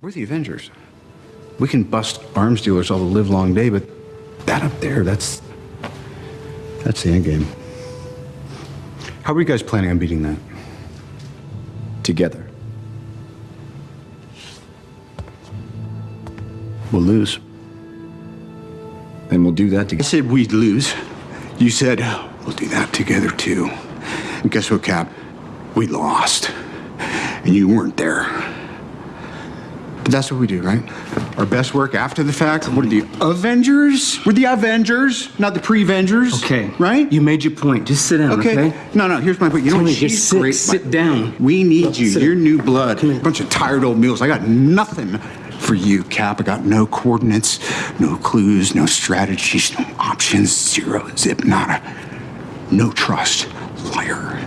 We're the Avengers. We can bust arms dealers all the live long day, but that up there, that's that's the end game. How are you guys planning on beating that? Together. We'll lose. And we'll do that together. I said we'd lose. You said we'll do that together too. And guess what, Cap? We lost. And you weren't there. That's what we do, right? Our best work after the fact. What are the Avengers? We're the Avengers, not the pre-Vengers. Okay. Right? You made your point. Just sit down, okay? Okay. No, no, here's my point. You know Tony, what? just sit- great. sit down. We need you. You're new blood. A bunch of tired old mules. I got nothing for you, Cap. I got no coordinates, no clues, no strategies, no options, zero, zip, nada. No trust. Liar.